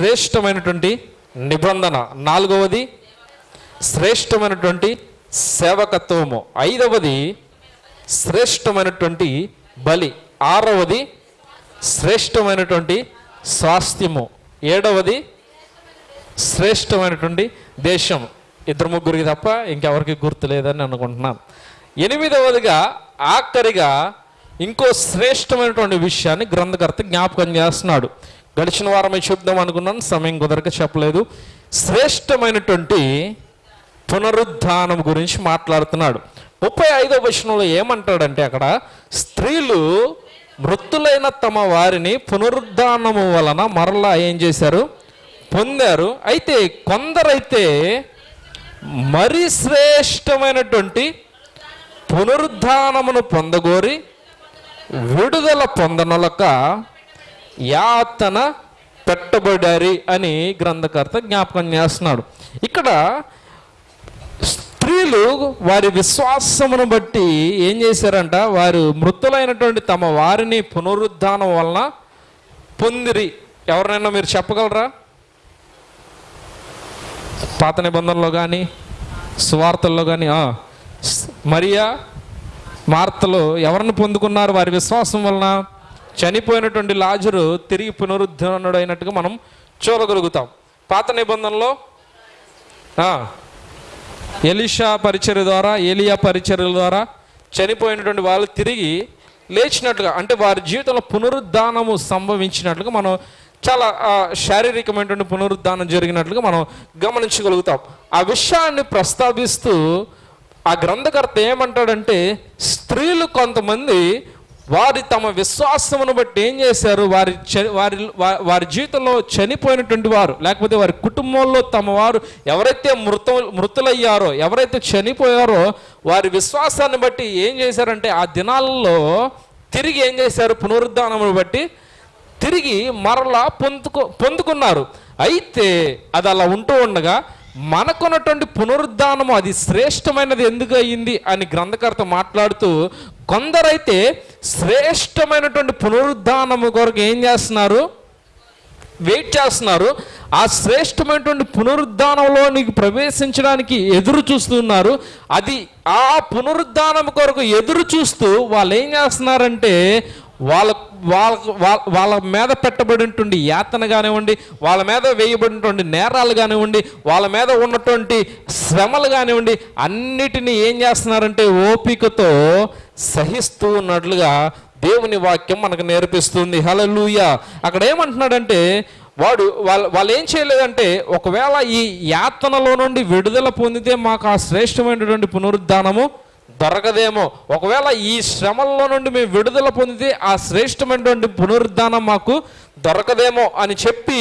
శ్రేష్టమైనటువంటి నిబంధన. నాలుగవది శ్రేష్టమైనటువంటి సేవకత్వము. ఐదవది శ్రేష్టమైనటువంటి బలి. ఆరవది శ్రేష్టమైనటువంటి స్వాస్థ్యము. ఏడవది శ్రేష్టమైనటువంటి దేశం. ఇద్దరు ముగ్గురికి తప్ప ఇంకెవరికి గుర్తు లేదని అనుకుంటున్నాను ఎనిమిదవదిగా ఆఖరిగా ఇంకో శ్రేష్టమైనటువంటి విషయాన్ని గ్రంథకర్త జ్ఞాపకం చేస్తున్నాడు. గడిచిన వారమే చెప్దాం అనుకున్నాను సమయం కుదరక చెప్పలేదు. శ్రేష్టమైనటువంటి పునరుద్ధానం గురించి మాట్లాడుతున్నాడు. ముప్పై ఐదో వచనంలో ఏమంటాడంటే అక్కడ స్త్రీలు మృతులైన తమ వారిని పునరుద్ధానము వలన మరలా ఏం చేశారు? పొందారు. అయితే కొందరైతే మరి శ్రేష్టమైనటువంటి పునరుద్ధానమును పొందగోరి విడుదల పొందనొలక యాతన పెట్టబడారి అని గ్రంథకర్త జ్ఞాపకం చేస్తున్నాడు. ఇక్కడ స్త్రీలు వారి విశ్వాసమును బట్టి ఏం చేశారంట? వారు మృతులైనటువంటి తమ వారిని పునరుద్ధానం వలన పొందిరి. ఎవరినైనా మీరు చెప్పగలరా? పాత నిబంధనలో కానీ సువార్తల్లో కానీ మరియా వార్తలు ఎవరిని పొందుకున్నారు? వారి విశ్వాసం వలన చనిపోయినటువంటి లాజరు తిరిగి పునరుద్ధరణుడైనట్టుగా మనం చూడగలుగుతాం. పాత నిబంధనలో ఎలిషా పరిచర్య ద్వారా ఏలియా పరిచర్యల ద్వారా చనిపోయినటువంటి వాళ్ళు తిరిగి లేచినట్లుగా అంటే వారి జీవితంలో పునరుద్ధానము సంభవించినట్లుగా మనం చాలా శారీరకమైనటువంటి పునరుద్ధానం జరిగినట్లుగా మనం గమనించగలుగుతాం. ఆ విషయాన్ని ప్రస్తావిస్తూ ఆ గ్రంథకర్త ఏమంటాడంటే స్త్రీలు కొంతమంది వారి తమ విశ్వాసమును బట్టి ఏం చేశారు? వారి చ- వారి వారి జీవితంలో చనిపోయినటువంటి వారు లేకపోతే వారి కుటుంబంలో తమ వారు ఎవరైతే మృత మృతులయ్యారో ఎవరైతే చనిపోయారో వారి విశ్వాసాన్ని బట్టి ఏం చేశారంటే ఆ దినాల్లో తిరిగి ఏం చేశారు? పునరుద్ధానమును బట్టి తిరిగి మరలా పొందుకు పొందుకున్నారు. అయితే అది అలా ఉంటూ ఉండగా మనకున్నటువంటి పునరుద్ధానము అది శ్రేష్టమైనది ఎందుకు అయ్యింది అని గ్రంథకర్త మాట్లాడుతూ కొందరైతే శ్రేష్టమైనటువంటి పునరుద్ధానము కొరకు ఏం చేస్తున్నారు? వెయిట్ చేస్తున్నారు. ఆ శ్రేష్టమైనటువంటి పునరుద్ధానంలో నీకు ప్రవేశించడానికి ఎదురు చూస్తున్నారు. అది ఆ పునరుద్ధానం కొరకు ఎదురు చూస్తూ వాళ్ళు ఏం చేస్తున్నారంటే వాళ్ళ వాళ్ళ వాళ్ళ- వాళ్ళ మీద పెట్టబడినటువంటి యాతన కానివ్వండి వాళ్ళ మీద వేయబడినటువంటి నేరాలు కానివ్వండి వాళ్ళ మీద ఉన్నటువంటి శ్రమలు కానివ్వండి అన్నిటినీ ఏం చేస్తున్నారంటే ఓపికతో సహిస్తూ ఉన్నట్లుగా దేవుని వాక్యం మనకు నేర్పిస్తుంది. హలలుయ అక్కడ ఏమంటున్నాడంటే వాడు వాళ్ళు వాళ్ళు ఏం చేయలేదంటే ఒకవేళ ఈ యాతనలో నుండి విడుదల పొందితే మాకు ఆ శ్రేష్టమైనటువంటి పునరుద్ధానము దొరకదేమో. ఒకవేళ ఈ శ్రమల్లో నుండి మేము విడుదల పొందితే ఆ శ్రేష్టమైనటువంటి పునరుద్ధానం మాకు దొరకదేమో అని చెప్పి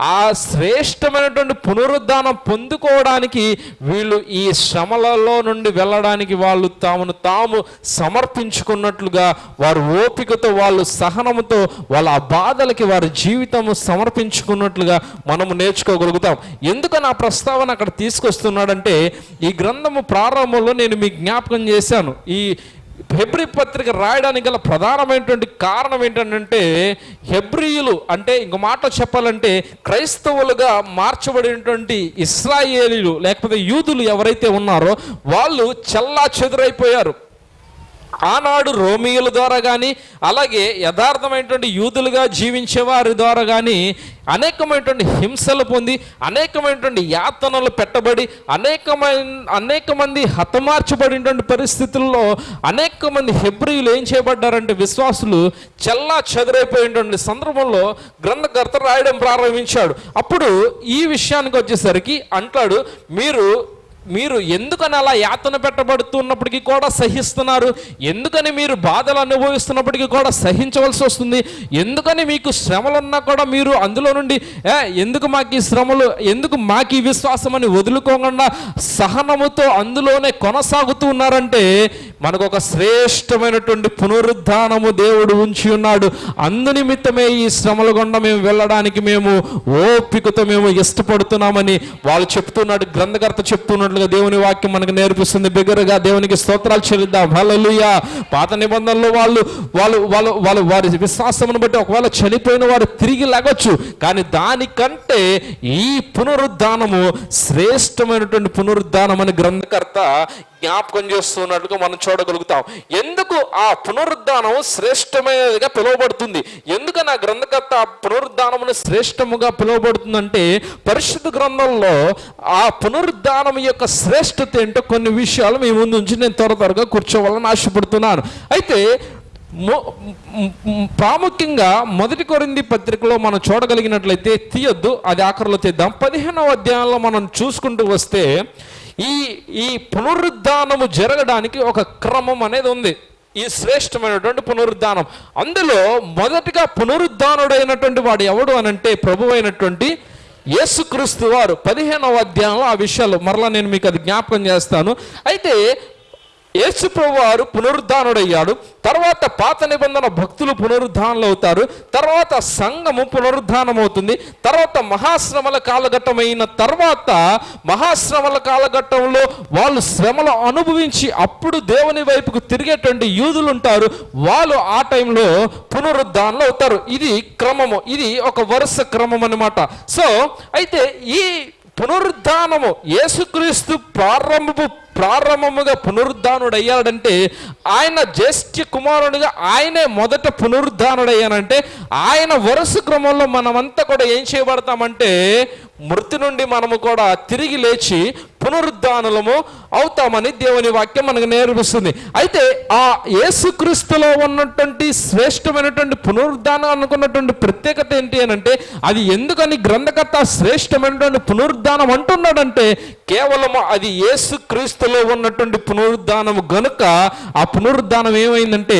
ఆ శ్రేష్టమైనటువంటి పునరుద్ధానం పొందుకోవడానికి వీళ్ళు ఈ శ్రమలలో నుండి వెళ్ళడానికి వాళ్ళు తామును తాము సమర్పించుకున్నట్లుగా వారు ఓపికతో వాళ్ళు సహనముతో వాళ్ళ ఆ బాధలకి వారి జీవితము సమర్పించుకున్నట్లుగా మనము నేర్చుకోగలుగుతాం. ఎందుకని ఆ ప్రస్తావన అక్కడ తీసుకొస్తున్నాడంటే ఈ గ్రంథము ప్రారంభంలో నేను మీకు జ్ఞాపకం చేశాను. ఈ హెబ్రి పత్రిక రాయడానికి గల ప్రధానమైనటువంటి కారణం ఏంటంటే హెబ్రియులు అంటే ఇంకో మాట చెప్పాలంటే క్రైస్తవులుగా మార్చబడినటువంటి ఇస్రాయేలీలు లేకపోతే యూదులు ఎవరైతే ఉన్నారో వాళ్ళు చల్లా చెదురైపోయారు ఆనాడు రోమియుల ద్వారా కానీ అలాగే యథార్థమైనటువంటి యూదులుగా జీవించే వారి ద్వారా కానీ అనేకమైనటువంటి హింసలు పొంది అనేకమైనటువంటి యాతనలు పెట్టబడి అనేకమైన అనేక మంది హతమార్చబడినటువంటి పరిస్థితుల్లో అనేక మంది హెబ్రియులు ఏం చేయబడ్డారంటే విశ్వాసులు చెల్లా చెదరైపోయినటువంటి సందర్భంలో గ్రంథకర్త రాయడం ప్రారంభించాడు. అప్పుడు ఈ విషయానికి వచ్చేసరికి అంటాడు మీరు మీరు ఎందుకని అలా యాతన పెట్టబడుతున్నప్పటికీ కూడా సహిస్తున్నారు? ఎందుకని మీరు బాధలు అనుభవిస్తున్నప్పటికీ కూడా సహించవలసి వస్తుంది? ఎందుకని మీకు శ్రమలున్నా కూడా మీరు అందులో నుండి ఎందుకు మాకు ఈ శ్రమలు ఎందుకు మాకు ఈ విశ్వాసం అని వదులుకోకుండా సహనముతో అందులోనే కొనసాగుతూ ఉన్నారంటే మనకు ఒక శ్రేష్టమైనటువంటి పునరుద్ధానము దేవుడు ఉంచి ఉన్నాడు. అందునిమిత్తమే ఈ శ్రమల గుండా మేము వెళ్ళడానికి మేము ఓపికతో మేము ఇష్టపడుతున్నామని వాళ్ళు చెప్తున్నాడు గ్రంథకర్త చెప్తున్నాడు చేసినట్లుగా దేవుని వాక్యం మనకు నేర్పిస్తుంది. బిగ్గరగా దేవునికి స్తోత్రాలు చెల్లిద్దాం. హల్లెలూయా పాత నిబంధనలు వాళ్ళు వాళ్ళు వాళ్ళు వాళ్ళు వారి విశ్వాసమును బట్టి ఒకవేళ చనిపోయిన వారు తిరిగి లాగొచ్చు కానీ దానికంటే ఈ పునరుద్ధానము శ్రేష్టమైనటువంటి పునరుద్ధానం అని గ్రంథకర్త జ్ఞాపకం చేస్తున్నట్టుగా మనం చూడగలుగుతాం. ఎందుకు ఆ పునరుద్ధానం శ్రేష్టమైనదిగా పిలువబడుతుంది? ఎందుకు నా గ్రంథకర్త ఆ పునరుద్ధానమును శ్రేష్టముగా పిలువబడుతుందంటే పరిశుద్ధ గ్రంథంలో ఆ పునరుద్ధానం యొక్క శ్రేష్టత ఏంటో కొన్ని విషయాలు మీ ముందు నుంచి నేను త్వర త్వరగా కూర్చోవాలని ఆశపడుతున్నాను. అయితే ప్రాముఖ్యంగా మొదటి కొరింది పత్రికలో మనం చూడగలిగినట్లయితే తీయొద్దు అది ఆఖరిలో తీద్దాం. పదిహేనవ అధ్యాయంలో మనం చూసుకుంటూ వస్తే ఈ ఈ పునరుద్ధానము జరగడానికి ఒక క్రమం అనేది ఉంది. ఈ శ్రేష్టమైనటువంటి పునరుద్ధానం. అందులో మొదటిగా పునరుద్ధానుడైనటువంటి వాడు ఎవడు అనంటే ప్రభు అయినటువంటి యేసుక్రీస్తు వారు. పదిహేనవ అధ్యాయంలో ఆ విషయాలు మరలా నేను మీకు అది జ్ఞాపకం చేస్తాను. అయితే యేసుప్రభు వారు పునరుద్ధానుడయ్యాడు. తర్వాత పాత నిబంధన భక్తులు పునరుద్ధానులు అవుతారు తర్వాత సంఘము పునరుద్ధానం అవుతుంది తర్వాత మహాశ్రమల కాలఘట్టమైన తర్వాత మహాశ్రమల కాలఘట్టంలో వాళ్ళు శ్రమలు అనుభవించి అప్పుడు దేవుని వైపుకు తిరిగేటువంటి యూదులు ఉంటారు వాళ్ళు ఆ టైంలో పునరుద్ధానులు అవుతారు ఇది క్రమము. ఇది ఒక వరుస క్రమం అన్నమాట సో అయితే ఈ పునరుద్ధానము యేసుక్రీస్తు ప్రారంభపు ప్రారంభముగా పునరుద్ధానుడయ్యాడంటే ఆయన జ్యేష్ఠ కుమారునిగా ఆయనే మొదట పునరుద్ధానుడయ్యానంటే ఆయన వరుస క్రమంలో మనమంతా కూడా ఏం చేయబడతామంటే మృతి నుండి మనము కూడా తిరిగి లేచి పునరుద్ధానము అవుతామని దేవుని వాక్యం మనకు నేర్పిస్తుంది. అయితే ఆ యేసుక్రీస్తులో ఉన్నటువంటి శ్రేష్టమైనటువంటి పునరుద్ధానం అనుకున్నటువంటి ప్రత్యేకత ఏంటి అని అంటే అది ఎందుకని గ్రంథకర్త శ్రేష్టమైనటువంటి పునరుద్ధానం అంటున్నాడంటే కేవలం అది యేసుక్రీస్తులో ఉన్నటువంటి పునరుద్ధానము గనుక ఆ పునరుద్ధానం ఏమైందంటే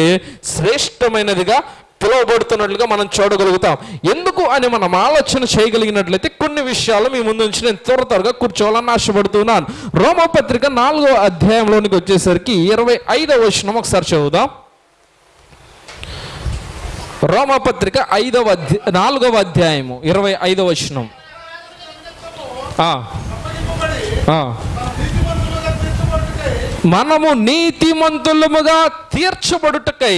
శ్రేష్టమైనదిగా పిలువబడుతున్నట్లుగా మనం చూడగలుగుతాం. ఎందుకు అని మనం ఆలోచన చేయగలిగినట్లయితే కొన్ని విషయాలు మీ ముందు నుంచి నేను త్వర త్వరగా కూర్చోవాలని ఆశపడుతున్నాను. రోమపత్రిక నాలుగో అధ్యాయంలోనికి వచ్చేసరికి ఇరవై ఐదవ వచనం ఒకసారి చదువుదాం. రోమపత్రిక ఐదవ అధ్య నాలుగవ అధ్యాయము ఇరవై ఐదవ వచనం. మనము నీతిమంతులముగా తీర్చబడుటకై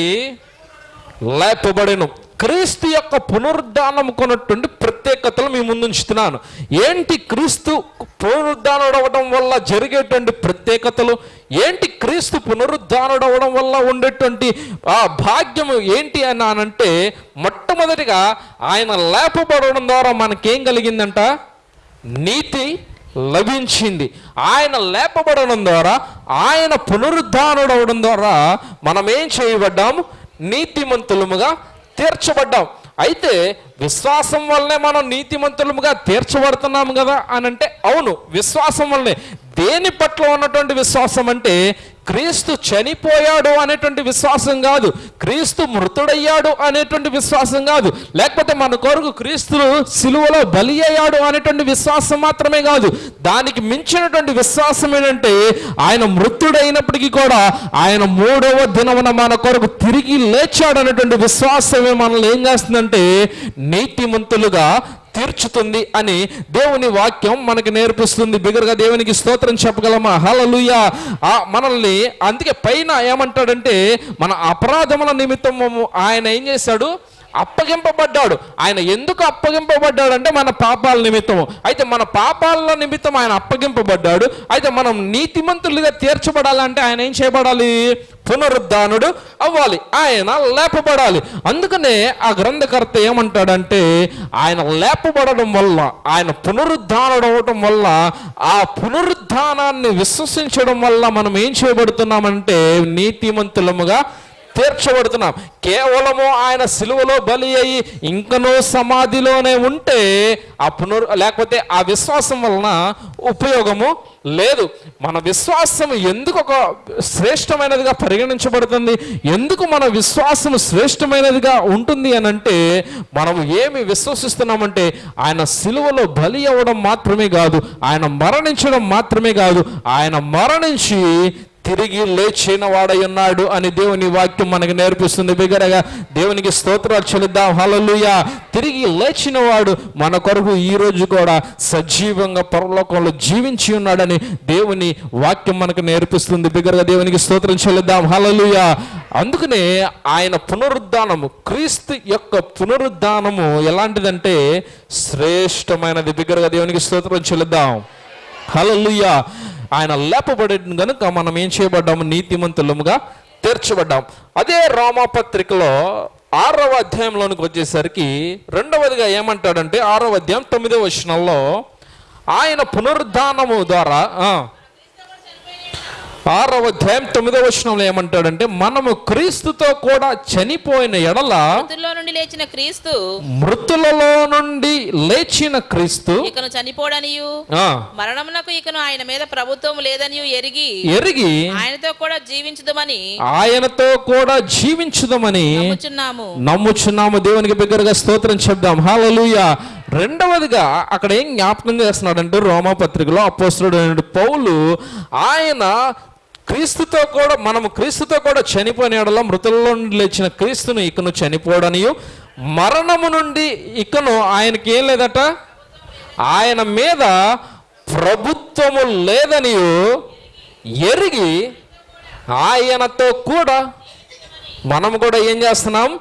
లేపబడెను. క్రీస్తు యొక్క పునరుద్ధానం కొన్నటువంటి ప్రత్యేకతలు మీ ముందు ఉంచుతున్నాను ఏంటి క్రీస్తు పునరుద్ధానుడవడం వల్ల జరిగేటువంటి ప్రత్యేకతలు? ఏంటి క్రీస్తు పునరుద్ధానుడవడం వల్ల ఉండేటువంటి ఆ భాగ్యము ఏంటి అని అనంటే మొట్టమొదటిగా ఆయన లేపబడడం ద్వారా మనకేం కలిగిందంట? నీతి లభించింది. ఆయన లేపబడడం ద్వారా ఆయన పునరుద్ధానుడవడం ద్వారా మనం ఏం చేయబడ్డాము? నీతిమంతులముగా తీర్చబడ్డాం అయితే విశ్వాసం వల్లనే మనం నీతిమంతులముగా తీర్చబడుతున్నాము కదా అని అంటే అవును విశ్వాసం వల్లనే. దేని పట్ల ఉన్నటువంటి విశ్వాసం అంటే క్రీస్తు చనిపోయాడు అనేటువంటి విశ్వాసం కాదు. క్రీస్తు మృతుడయ్యాడు అనేటువంటి విశ్వాసం కాదు. లేకపోతే మన కొరకు క్రీస్తులు సిలువలో బలి అయ్యాడు అనేటువంటి విశ్వాసం మాత్రమే కాదు. దానికి మించినటువంటి విశ్వాసం ఏంటంటే ఆయన మృతుడైనప్పటికీ కూడా ఆయన మూడవ దినమున మన కొరకు తిరిగి లేచాడు అనేటువంటి విశ్వాసమే మనల్ని ఏం చేస్తుందంటే నీతిమంతులుగా తీర్చుతుంది అని దేవుని వాక్యం మనకు నేర్పిస్తుంది. బిగరగా దేవునికి స్తోత్రం చెప్పగలమా? హలలుయ మనల్ని అందుకే పైన ఏమంటాడంటే మన అపరాధముల నిమిత్తము ఆయన ఏం చేశాడు? అప్పగింపబడ్డాడు. ఆయన ఎందుకు అప్పగింపబడ్డాడు అంటే మన పాపాల నిమిత్తము. అయితే మన పాపాల నిమిత్తం ఆయన అప్పగింపబడ్డాడు. అయితే మనం నీతిమంతులుగా తీర్చబడాలంటే ఆయన ఏం చేయబడాలి? పునరుద్ధానుడు అవ్వాలి. ఆయన లేపబడాలి. అందుకనే ఆ గ్రంథకర్త ఏమంటాడంటే ఆయన లేపబడడం వల్ల ఆయన పునరుద్ధానుడు అవటం వల్ల ఆ పునరుద్ధానాన్ని విశ్వసించడం వల్ల మనం ఏం చేయబడుతున్నామంటే నీతిమంతులముగా తీర్చబడుతున్నాం. కేవలము ఆయన సిలువలో బలి అయి ఇంకనూ సమాధిలోనే ఉంటే ఆ లేకపోతే ఆ విశ్వాసం వలన ఉపయోగము లేదు. మన విశ్వాసం ఎందుకు ఒక శ్రేష్టమైనదిగా పరిగణించబడుతుంది? ఎందుకు మన విశ్వాసం శ్రేష్టమైనదిగా ఉంటుంది అని అంటే మనం ఏమి విశ్వసిస్తున్నామంటే ఆయన సిలువలో బలి అవ్వడం మాత్రమే కాదు ఆయన మరణించడం మాత్రమే కాదు ఆయన మరణించి తిరిగి లేచిన వాడై ఉన్నాడు అని దేవుని వాక్యం మనకు నేర్పిస్తుంది. బిగరగా దేవునికి స్తోత్రాలు చెల్లిద్దాం. హలలుయ తిరిగి లేచిన వాడు మన కొరకు ఈ రోజు కూడా సజీవంగా పరలోకంలో జీవించి ఉన్నాడని దేవుని వాక్యం మనకు నేర్పిస్తుంది. బిగరగా దేవునికి స్తోత్రం చెల్లిద్దాం. హలలుయ అందుకనే ఆయన పునరుద్ధానము క్రీస్తు యొక్క పునరుద్ధానము ఎలాంటిదంటే శ్రేష్టమైనది. బిగ్గరగా దేవునికి స్తోత్రం చెల్లిద్దాం. హల్లెలూయా. ఆయన లేపబడిన కనుక మనం ఏం చేయబడ్డాము? నీతిమంతులముగా తీర్చబడ్డాం అదే రోమాపత్రికలో ఆరవ అధ్యాయంలోనికి వచ్చేసరికి రెండవదిగా ఏమంటాడంటే ఆరవ అధ్యాయం తొమ్మిదవ వచనంలో ఆయన పునరుద్ధానము ద్వారా ఆరవ అధ్యాయం తొమ్మిదవ వచనంలో ఏమంటాడంటే మనము క్రీస్తుతో కూడా చనిపోయిన ఎడల మృతుల్లో నుండి లేచిన క్రీస్తు మృతులలో నుండి లేచిన క్రీస్తు ఇకను చనిపోడనియు ఆ, మరణమునకు ఇకను ఆయన మీద ప్రభుత్వం లేదనియు ఎరిగి ఎరిగి ఆయనతో కూడా జీవించుదమని ఆయనతో కూడా జీవించుదామని నమ్ముచున్నాము. నమ్ముచున్నాము. దేవునికి బిగ్గరగా స్తోత్రం చెప్దాం. హాలలుయ రెండవదిగా అక్కడ ఏం జ్ఞాపకం చేస్తున్నాడంటే రోమాపత్రికలో అపోస్తుడు పౌలు ఆయన క్రీస్తుతో కూడా మనము క్రీస్తుతో కూడా చనిపోయిన మృతుల్లో నుండి లేచిన క్రీస్తును ఇకను చనిపోడనియు. మరణము నుండి ఇకను ఆయనకి ఏం లేదట? ఆయన మీద ప్రభుత్వము లేదని ఎరిగి ఆయనతో కూడా మనం కూడా ఏం చేస్తున్నాం?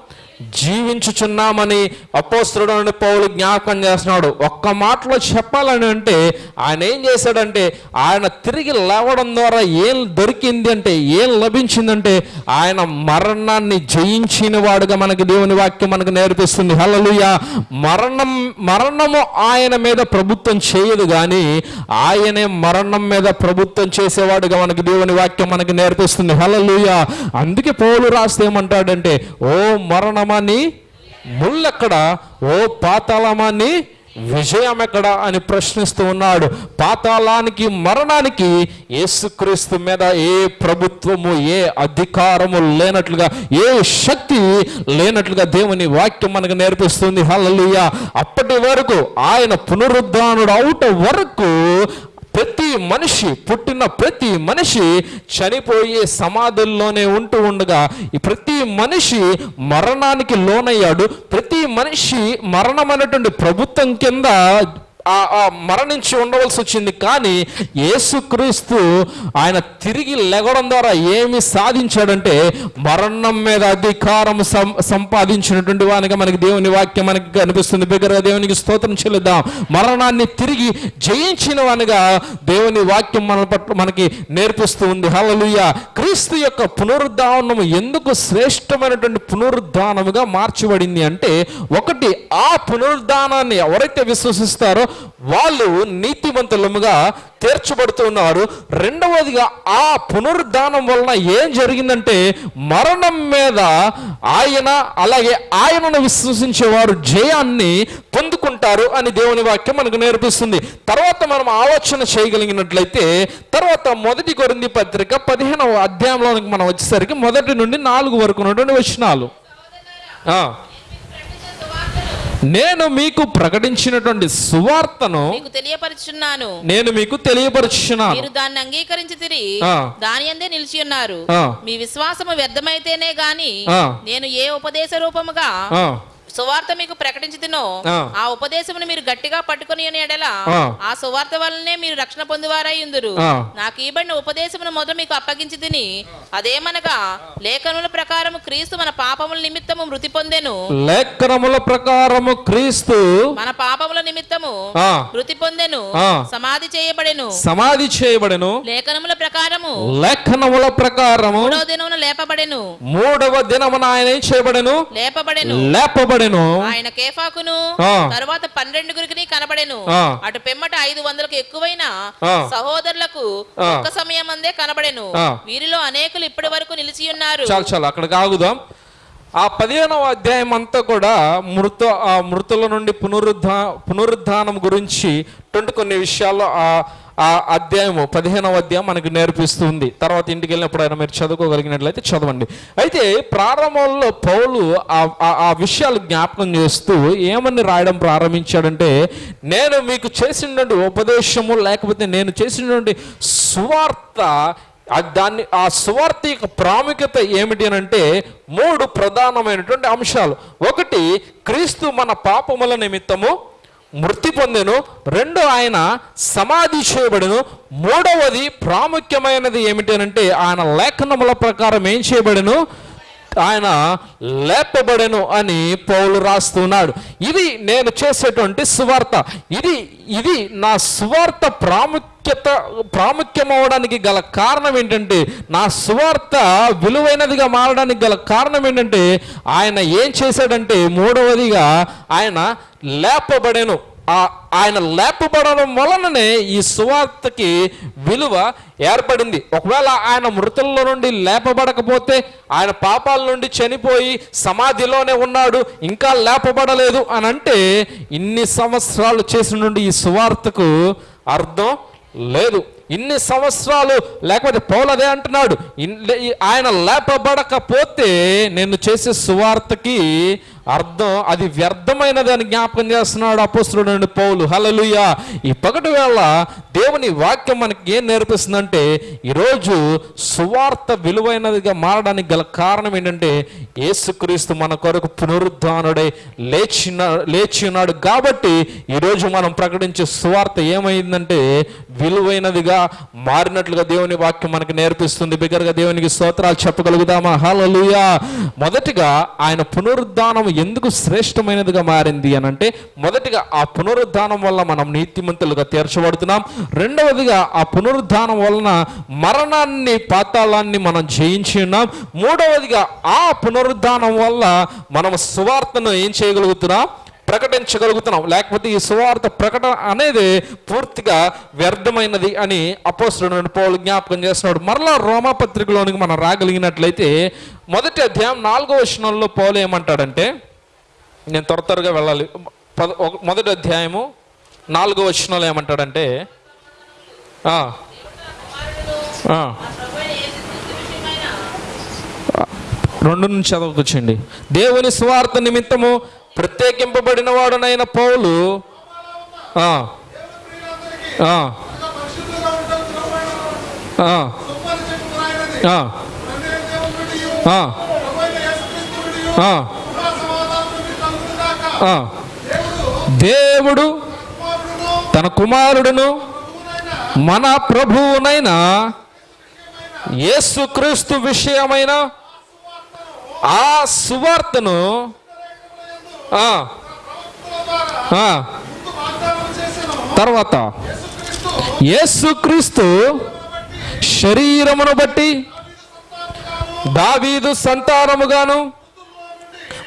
జీవించుచున్నామని అపోస్తుడు పౌలు జ్ఞాపకం చేస్తున్నాడు. ఒక్క మాటలో చెప్పాలని అంటే ఆయన ఏం చేశాడంటే ఆయన తిరిగి లేవడం ద్వారా ఏం దొరికింది అంటే ఏం లభించిందంటే ఆయన మరణాన్ని జయించిన వాడుగా మనకి దేవుని వాక్యం మనకు నేర్పిస్తుంది. హలలుయ మరణం మరణము ఆయన మీద ప్రభుత్వం చేయదు కానీ ఆయనే మరణం మీద ప్రభుత్వం చేసేవాడుగా మనకి దేవుని వాక్యం మనకి నేర్పిస్తుంది. హలలుయ అందుకే పౌలు రాస్తే ఏమంటాడంటే ఓ మరణం మరణమని ముళ్ళెక్కడ ఓ పాతాళమాన్ని విజయం ఎక్కడ అని ప్రశ్నిస్తూ ఉన్నాడు. పాతాళానికి మరణానికి యేసుక్రీస్తు మీద ఏ ప్రభుత్వము ఏ అధికారము లేనట్లుగా ఏ శక్తి లేనట్లుగా దేవుని వాక్యం మనకు నేర్పిస్తుంది. హలలుయ అప్పటి వరకు ఆయన పునరుద్ధానుడు అవుట వరకు ప్రతి మనిషి పుట్టిన ప్రతి మనిషి చనిపోయే సమాధుల్లోనే ఉంటూ ఉండగా ఈ ప్రతి మనిషి మరణానికి లోనయ్యాడు. ప్రతి మనిషి మరణం అనేటువంటి ప్రభుత్వం కింద మరణించి ఉండవలసి వచ్చింది. కానీ యేసుక్రీస్తు ఆయన తిరిగి లెగడం ద్వారా ఏమి సాధించాడంటే మరణం మీద అధికారం సం సంపాదించినటువంటి వానిగా మనకి దేవుని వాక్యం మనకి కనిపిస్తుంది. బిగ్గరగా దేవునికి స్తోత్రం చెల్లిద్దాం మరణాన్ని తిరిగి జయించిన వానిగా దేవుని వాక్యం మన పట్ల మనకి నేర్పిస్తూ ఉంది. హలలుయ క్రీస్తు యొక్క పునరుద్ధానము ఎందుకు శ్రేష్టమైనటువంటి పునరుద్ధానముగా మార్చబడింది అంటే ఒకటి ఆ పునరుద్ధానాన్ని ఎవరైతే విశ్వసిస్తారో వాళ్ళు నీతిమంతులముగా తీర్చబడుతున్నారు రెండవదిగా ఆ పునరుద్ధానం వలన ఏం జరిగిందంటే మరణం మీద ఆయన అలాగే ఆయనను విశ్వసించేవారు జయాన్ని పొందుకుంటారు అని దేవుని వాక్యం మనకు నేర్పిస్తుంది. తర్వాత మనం ఆలోచన చేయగలిగినట్లయితే తర్వాత మొదటి కొరింది పత్రిక పదిహేనవ అధ్యాయంలోనికి మనం వచ్చేసరికి మొదటి నుండి నాలుగు వరకు ఉన్నటువంటి వచనాలు. ఆ. నేను మీకు ప్రకటించినటువంటి సువార్తను మీకు తెలియపరుచున్నాను నేను మీకు తెలియపరుచున్నాను మీరు దాన్ని అంగీకరించి తిరిగి. దాని అందే నిలిచి ఉన్నారు. మీ విశ్వాసము వ్యర్థమైతేనే గాని. నేను ఏ ఉపదేశ రూపముగా సువార్త మీకు ప్రకటించుతునో ఆ. ఆ ఉపదేశమును మీరు గట్టిగా పట్టుకుని ఎడల ఆ. సువార్త వల్లనే మీరు రక్షణ పొందువారై ఉందురు. నాకు ఇవ్వబడిన ఉపదేశమును మొదలు మీకు అప్పగించి తిని అదేమనగా లేఖనుల ప్రకారం క్రీస్తు మన పాపముల నిమిత్తము మృతి పొందెను. లేఖనముల ప్రకారము క్రీస్తు మన పాపముల నిమిత్తము మృతి పొందెను. సమాధి చేయబడెను. సమాధి చేయబడెను. లేఖనముల ప్రకారము లేఖనముల ప్రకారము మూడవ దినమున లేపబడెను. మూడవ దినమున ఆయన చేయబడెను? లేపబడెను. లేపబడెను. ఆయన కేఫాకును. తరువాత పన్నెండుగురికి కనబడెను. అటు పిమ్మట ఐదు వందలకు ఎక్కువైన. సహోదరులకు. ఒక్క సమయం అందే కనబడెను. వీరిలో అనేకులు ఇప్పటి వరకు నిలిచి ఉన్నారు చాలు చాలు అక్కడికి ఆగుదాం ఆ పదిహేనవ అధ్యాయం అంతా కూడా మృత ఆ మృతుల నుండి పునరుద్ధా పునరుద్ధానం గురించిటువంటి కొన్ని విషయాల్లో ఆ అధ్యాయము పదిహేనవ అధ్యాయం మనకు నేర్పిస్తుంది. తర్వాత ఇంటికి వెళ్ళినప్పుడైనా మీరు చదువుకోగలిగినట్లయితే చదవండి. అయితే ప్రారంభంలో పౌలు ఆ- ఆ- విషయాలు జ్ఞాపకం చేస్తూ ఏమని రాయడం ప్రారంభించాడంటే నేను మీకు చేసినటువంటి ఉపదేశము లేకపోతే నేను చేసినటువంటి సువార్త దాన్ని ఆ సువార్త యొక్క ప్రాముఖ్యత ఏమిటి అని అంటే మూడు ప్రధానమైనటువంటి అంశాలు. ఒకటి క్రీస్తు మన పాపముల నిమిత్తము మృతి పొందెను. రెండు ఆయన సమాధి చేయబడెను. మూడవది ప్రాముఖ్యమైనది ఏమిటనంటే ఆయన లేఖనముల ప్రకారం ఏం చేయబడెను? ఆయన లేపబడెను అని పౌలు రాస్తున్నాడు. ఇది నేను చేసేటువంటి సువార్త. ఇది ఇది నా సువార్త ప్రాముఖ్యత ప్రాముఖ్యమవడానికి గల కారణం ఏంటంటే నా సువార్త విలువైనదిగా మారడానికి గల కారణం ఏంటంటే ఆయన ఏం చేశాడంటే మూడవదిగా ఆయన లేపబడెను. ఆయన లేపబడడం వలననే ఈ సువార్తకి విలువ ఏర్పడింది. ఒకవేళ ఆయన మృతుల్లో నుండి లేపబడకపోతే ఆయన పాపాల నుండి చనిపోయి సమాధిలోనే ఉన్నాడు ఇంకా లేపబడలేదు అని అంటే ఇన్ని సంవత్సరాలు చేసిన నుండి ఈ సువార్తకు అర్థం లేదు. ఇన్ని సంవత్సరాలు లేకపోతే పోలదే అంటున్నాడు ఇన్- ఆయన లేపబడకపోతే నేను చేసే సువార్తకి అర్థం అది వ్యర్థమైనది అని జ్ఞాపకం చేస్తున్నాడు అపోస్తుడు నుండి పౌలు. హలలుయ ఈ పగటి వేళ దేవుని వాక్యం మనకి ఏం నేర్పిస్తుందంటే ఈరోజు సువార్త విలువైనదిగా మారడానికి గల కారణం ఏంటంటే ఏసుక్రీస్తు మన కొరకు పునరుద్ధానుడై లేచిన లేచి ఉన్నాడు కాబట్టి ఈరోజు మనం ప్రకటించే సువార్త ఏమైందంటే విలువైనదిగా మారినట్లుగా దేవుని వాక్యం మనకి నేర్పిస్తుంది. బిగ్గరగా దేవునికి స్తోత్రాలు చెప్పగలుగుదామా? హలలుయ మొదటిగా ఆయన పునరుద్ధానం ఎందుకు శ్రేష్టమైనదిగా మారింది అని అంటే మొదటిగా ఆ పునరుద్ధానం వల్ల మనం నీతిమంతులుగా తీర్చబడుతున్నాం. రెండవదిగా ఆ పునరుద్ధానం వలన మరణాన్ని పాతాళాన్ని మనం జయించి ఉన్నాం. మూడవదిగా ఆ పునరుద్ధానం వల్ల మనం సువార్తను ఏం చేయగలుగుతున్నాం? ప్రకటించగలుగుతున్నాం. లేకపోతే ఈ సువార్త ప్రకటన అనేది పూర్తిగా వ్యర్థమైనది అని అపోస్తుడు పౌలు జ్ఞాపకం చేస్తున్నాడు. మరలా రోమాపత్రికలోనికి మనం రాగలిగినట్లయితే మొదటి అధ్యాయం నాలుగో వచనంలో పౌలు ఏమంటాడంటే నేను త్వర త్వరగా వెళ్ళాలి పద ఒక- మొదటి అధ్యాయము నాలుగో వచనంలో ఏమంటాడంటే రెండు నుంచి చదవకొచ్చండి దేవుని స్వార్థ నిమిత్తము ప్రత్యేకింపబడిన వాడునైన పౌలు ఆ, ఆ, ఆ. దేవుడు తన కుమారుడును మన ప్రభువునైన యేసుక్రీస్తు విషయమైన ఆ సువార్తను తర్వాత యేసుక్రీస్తు శరీరమును బట్టి దావీదు సంతానముగాను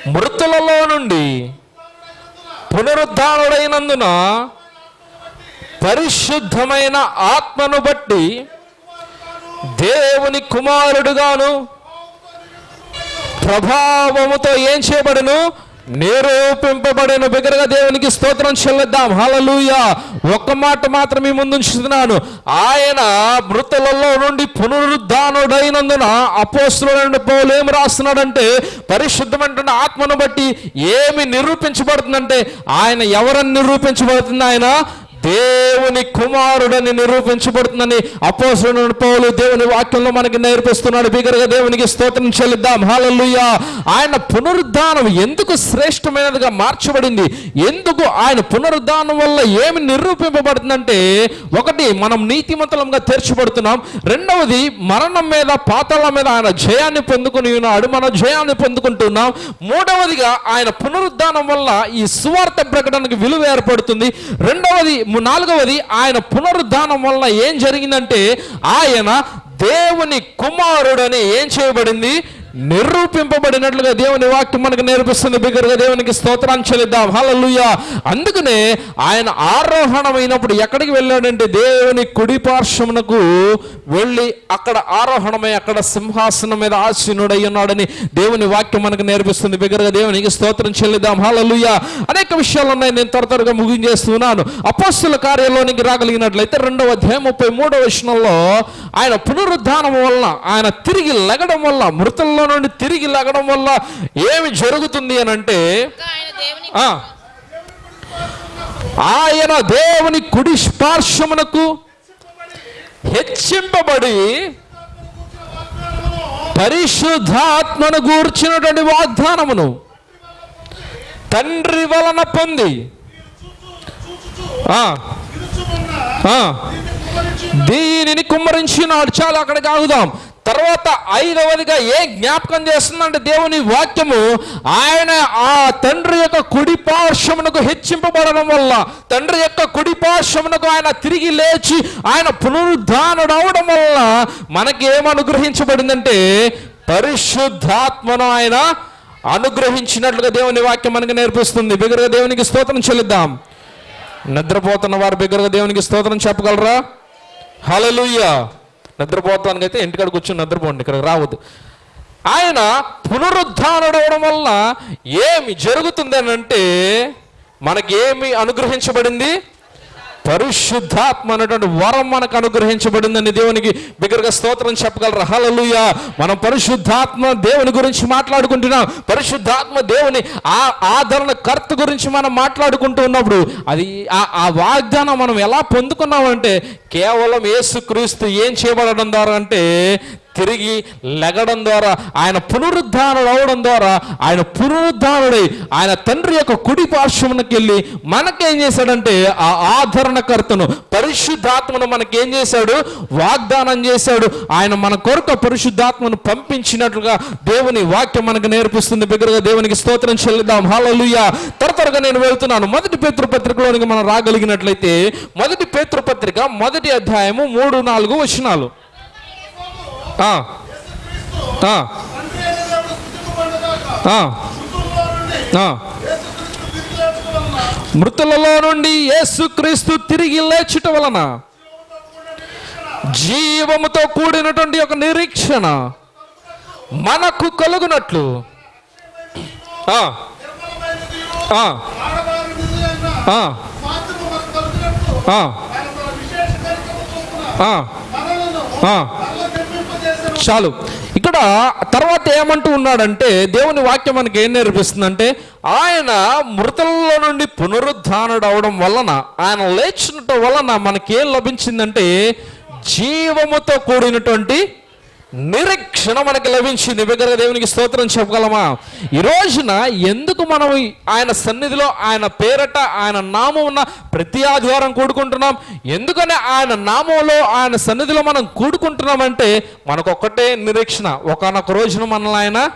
మృతులలో నుండి పునరుద్ధానుడైనందున పరిశుద్ధమైన ఆత్మను బట్టి దేవుని కుమారుడుగాను ప్రభావముతో ఏం చేయబడును? నిరూపింపబడిన బిగ్గరగా దేవునికి స్తోత్రం చెల్లిద్దాం. హల్లెలూయా. ఒక్క మాట మాత్రం మీ ముందు ఉంచుతున్నాను ఆయన మృతులలో నుండి పునరుద్ధానుడైనందున అపోస్తులైన పౌలు ఏమి రాస్తున్నాడంటే పరిశుద్ధమైనటువంటి ఆత్మను బట్టి ఏమి నిరూపించబడుతుందంటే ఆయన ఎవరని నిరూపించబడుతుంది ఆయన? దేవుని కుమారుడని నిరూపించబడుతుందని అపోసరుడు పౌలు దేవుని వాక్యంలో మనకి నేర్పిస్తున్నాడు. బిగరగా దేవునికి స్తోత్రం చెల్లిద్దాం. హల్లెలూయా. ఆయన పునరుద్ధానం ఎందుకు శ్రేష్టమైనదిగా మార్చబడింది? ఎందుకు ఆయన పునరుద్ధానం వల్ల ఏమి నిరూపింపబడుతుందంటే ఒకటి మనం నీతిమంతులంగా తీర్చబడుతున్నాం. రెండవది మరణం మీద పాతాళ మీద ఆయన జయాన్ని పొందుకుని ఉన్నాడు. మనం జయాన్ని పొందుకుంటున్నాం. మూడవదిగా ఆయన పునరుద్ధానం వల్ల ఈ సువార్త ప్రకటనకు విలువ ఏర్పడుతుంది. రెండవది నాలుగవది ఆయన పునరుద్ధానం వల్ల ఏం జరిగిందంటే ఆయన దేవుని కుమారుడని ఏం చేయబడింది? నిరూపింపబడినట్లుగా దేవుని వాక్యం మనకు నేర్పిస్తుంది. బిగ్గరగా దేవునికి స్తోత్రాన్ని చెల్లిద్దాం. హలలుయ అందుకనే ఆయన ఆరోహణమైనప్పుడు ఎక్కడికి వెళ్ళాడంటే దేవుని కుడి పార్శ్వమునకు వెళ్ళి అక్కడ ఆరోహణమై అక్కడ సింహాసనం మీద ఆసీనుడై ఉన్నాడని దేవుని వాక్యం మనకు నేర్పిస్తుంది. బిగ్గరగా దేవునికి స్తోత్రం చెల్లిద్దాం. హలలుయ అనేక విషయాలు ఉన్నాయి. నేను త్వర త్వరగా ముగించేస్తున్నాను. అపోస్తుల కార్యంలోనికి రాగలిగినట్లయితే రెండవ అధ్యాయం ముప్పై మూడవ వచనంలో ఆయన పునరుద్ధానం వలన ఆయన తిరిగి లెగడం వల్ల మృతుల్లో నుండి తిరిగి లెగడం వల్ల ఏమి జరుగుతుంది అని అంటే ఆయన దేవుని ఆ, ఆయన దేవుని కుడి స్పార్శమునకు హెచ్చింపబడి పరిశుద్ధాత్మను గూర్చినటువంటి వాగ్దానమును తండ్రి వలన పొంది. దీనిని కుమ్మరించినాడు. చాలు అక్కడికి ఆగుదాం. తర్వాత ఐదవదిగా ఏ జ్ఞాపకం చేస్తుందంటే దేవుని వాక్యము? ఆయన ఆ తండ్రి యొక్క కుడి పార్శ్వమునకు హెచ్చింపబడడం వల్ల తండ్రి యొక్క కుడి పార్శ్వమునకు ఆయన తిరిగి లేచి ఆయన పునరుద్ధానుడు అవడం వల్ల మనకి ఏం అనుగ్రహించబడిందంటే పరిశుద్ధాత్మను ఆయన అనుగ్రహించినట్లుగా దేవుని వాక్యం మనకి నేర్పిస్తుంది. బిగ్గరగా దేవునికి స్తోత్రం చెల్లిద్దాం. నిద్రపోతున్న వారు బిగ్గరగా దేవునికి స్తోత్రం చెప్పగలరా? హలలుయ్య నిద్రపోతానికి అయితే ఇంటికాడ కూర్చొని నిద్రపోండి ఇక్కడ రావద్దు. ఆయన పునరుద్ధానుడవడం వల్ల ఏమి జరుగుతుందనంటే మనకేమి అనుగ్రహించబడింది? పరిశుద్ధాత్మ అనేటువంటి వరం మనకు అనుగ్రహించబడిందని దేవునికి బిగ్గరగా స్తోత్రం చెప్పగలరా? హలలుయ మనం పరిశుద్ధాత్మ దేవుని గురించి మాట్లాడుకుంటున్నాం. పరిశుద్ధాత్మ దేవుని ఆ ఆదరణ కర్త గురించి మనం మాట్లాడుకుంటూ ఉన్నప్పుడు అది ఆ ఆ వాగ్దానం మనం ఎలా పొందుకున్నామంటే కేవలం యేసుక్రీస్తు ఏం చేయబడడం ద్వారా అంటే తిరిగి లెగడం ద్వారా ఆయన పునరుద్ధానం అవడం ద్వారా ఆయన పునరుద్ధానుడై ఆయన తండ్రి యొక్క కుడి పార్శ్వమునకి వెళ్ళి మనకేం చేశాడంటే ఆ ఆదరణకర్తను పరిశుద్ధాత్మను మనకేం చేశాడు? వాగ్దానం చేశాడు. ఆయన మన కొరకు పరిశుద్ధాత్మను పంపించినట్లుగా దేవుని వాక్యం మనకు నేర్పిస్తుంది. బిగ్గరగా దేవునికి స్తోత్రం చెల్లిద్దాం. హాలలుయ్య త్వరగా నేను వెళ్తున్నాను. మొదటి పేతృపత్రికలోనికి మనం రాగలిగినట్లయితే మొదటి పేతృపత్రిక మొదటి అధ్యాయము మూడు నాలుగు వచనాలు. మృతులలో నుండి యేసుక్రీస్తు తిరిగి లేచుట వలన జీవముతో కూడినటువంటి ఒక నిరీక్షణ మనకు కలుగునట్లు. ఆ, సాక్ష్యాలు. చాలు ఇక్కడ తర్వాత ఏమంటూ ఉన్నాడంటే దేవుని వాక్యం మనకి ఏం నేర్పిస్తుందంటే ఆయన మృతులలో నుండి పునరుద్ధానుడు అవడం వలన ఆయన లేచినట్టు వలన మనకేం లభించిందంటే జీవముతో కూడినటువంటి నిరీక్షణ మనకి లభించింది. బిగ్గరగా దేవునికి స్తోత్రం చెప్పగలమా? ఈ రోజున ఎందుకు మనం ఆయన సన్నిధిలో ఆయన పేరట ఆయన నామం ఉన్న ప్రతి ఆదివారం కూడుకుంటున్నాం? ఎందుకని ఆయన నామంలో ఆయన సన్నిధిలో మనం కూడుకుంటున్నామంటే మనకు ఒక్కటే నిరీక్షణ. ఒకనొక రోజున మనల్ని ఆయన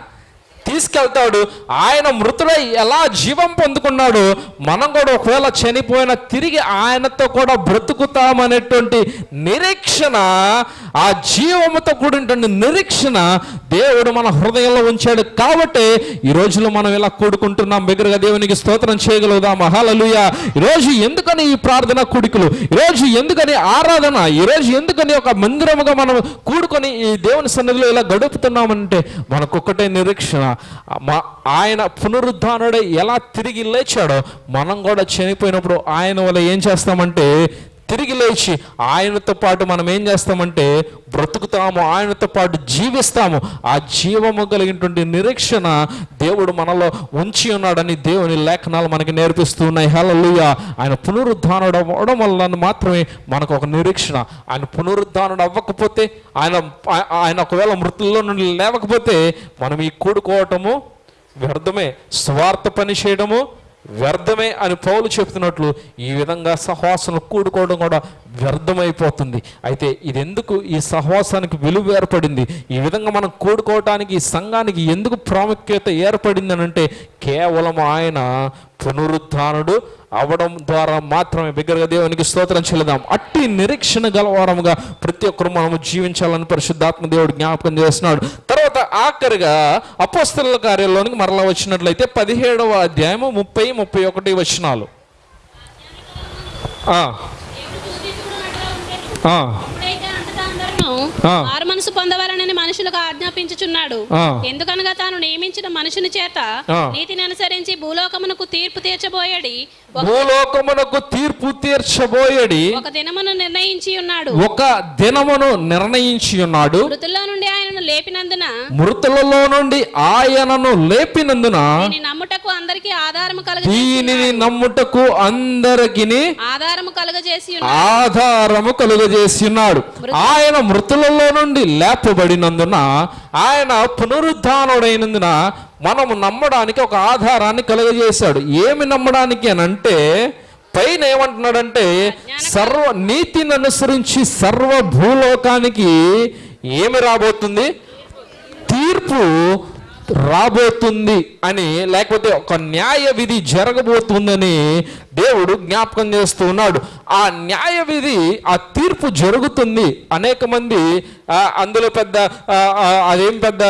తీసుకెళ్తాడు. ఆయన మృతుడై ఎలా జీవం పొందుకున్నాడో? మనం కూడా ఒకవేళ చనిపోయిన తిరిగి ఆయనతో కూడా బ్రతుకుతామనేటువంటి నిరీక్షణ ఆ జీవముతో కూడినటువంటి నిరీక్షణ దేవుడు మన హృదయంలో ఉంచాడు. కాబట్టి ఈ రోజులో మనం ఇలా కూడుకుంటున్నాం. బిగ్గరగా దేవునికి స్తోత్రం చేయగలుగుదాం. మహాలలుయ ఈరోజు రోజు ఎందుకని ఈ ప్రార్థన కూడికలు? ఈరోజు రోజు ఎందుకని ఆరాధన? ఈరోజు ఎందుకని ఒక మందిరముగా మనం కూడుకొని ఈ దేవుని సన్నిధిలో ఇలా గడుపుతున్నామంటే మనకొక్కటే నిరీక్షణ. మా ఆయన పునరుద్ధానుడై ఎలా తిరిగి లేచాడో మనం కూడా చనిపోయినప్పుడు ఆయన వల్ల ఏం చేస్తామంటే తిరిగి లేచి ఆయనతో పాటు మనం ఏం చేస్తామంటే బ్రతుకుతాము ఆయనతో పాటు జీవిస్తాము. ఆ జీవము కలిగినటువంటి నిరీక్షణ దేవుడు మనలో ఉంచి ఉన్నాడని దేవుని లేఖనాలు మనకి నేర్పిస్తూ ఉన్నాయి. ఆయన పునరుద్ధానుడు అవ్వడం వల్ల మాత్రమే మనకు ఒక నిరీక్షణ. ఆయన పునరుద్ధానుడు అవ్వకపోతే ఆయన ఆయన ఒకవేళ మృతుల్లో నుండి లేవకపోతే మనం ఈ కూడుకోవటము వ్యర్థమే. స్వార్థ పని చేయడము వ్యర్థమే అని పౌలు చెప్తున్నట్లు ఈ విధంగా సహవాసం కూడుకోవడం కూడా వ్యర్థమైపోతుంది. అయితే ఇది ఎందుకు ఈ సహవాసానికి విలువ ఏర్పడింది? ఈ విధంగా మనం కూడుకోవటానికి ఈ సంఘానికి ఎందుకు ప్రాముఖ్యత ఏర్పడింది అని అంటే కేవలం ఆయన పునరుద్ధానుడు అవడం ద్వారా మాత్రమే. బిగ్గరగా దేవునికి స్తోత్రం చెల్లిదాం అట్టి నిరీక్షణ గలవారముగా ప్రతి ఒక్కరు మనము జీవించాలని పరిశుద్ధాత్మ దేవుడు జ్ఞాపకం చేస్తున్నాడు. తర్వాత ఆఖరిగా అపోస్తల కార్యాలలోనికి మరలా వచ్చినట్లయితే పదిహేడవ అధ్యాయము ముప్పై ముప్పై ఒకటి వచనాలు. ఆ, మారు మనసు పొందవాలని మనుషులకు ఆజ్ఞాపించుచున్నాడు. ఎందుకనగా తాను నియమించిన మనుషుని చేత. నీతిని అనుసరించి భూలోకమునకు తీర్పు తీర్చబోయడి. భూలోకమునకు తీర్పు తీర్చబోయడి. ఒక దినమును నిర్ణయించి ఉన్నాడు. ఒక దినమును నిర్ణయించి ఉన్నాడు. మృతుల్లో నుండి ఆయనను లేపినందున మృతులలో నుండి ఆయనను లేపినందున దీని నమ్ముటకు అందరికీ ఆధారము కలుగ దీనిని నమ్ముటకు అందరికిని ఆధారము కలుగజేసి ఆధారము కలుగజేసి ఉన్నాడు. ఆయన మృతులలో నుండి లేపబడినందున ఆయన పునరుద్ధానుడైనందున మనము నమ్మడానికి ఒక ఆధారాన్ని కలుగజేశాడు. ఏమి నమ్మడానికి అని అంటే పైన ఏమంటున్నాడంటే సర్వ నీతిని అనుసరించి సర్వ భూలోకానికి ఏమి రాబోతుంది? తీర్పు రాబోతుంది అని లేకపోతే ఒక న్యాయ విధి జరగబోతుందని దేవుడు జ్ఞాపకం చేస్తూ ఉన్నాడు. ఆ న్యాయ విధి ఆ తీర్పు జరుగుతుంది. అనేక మంది అందులో పెద్ద అదేం పెద్ద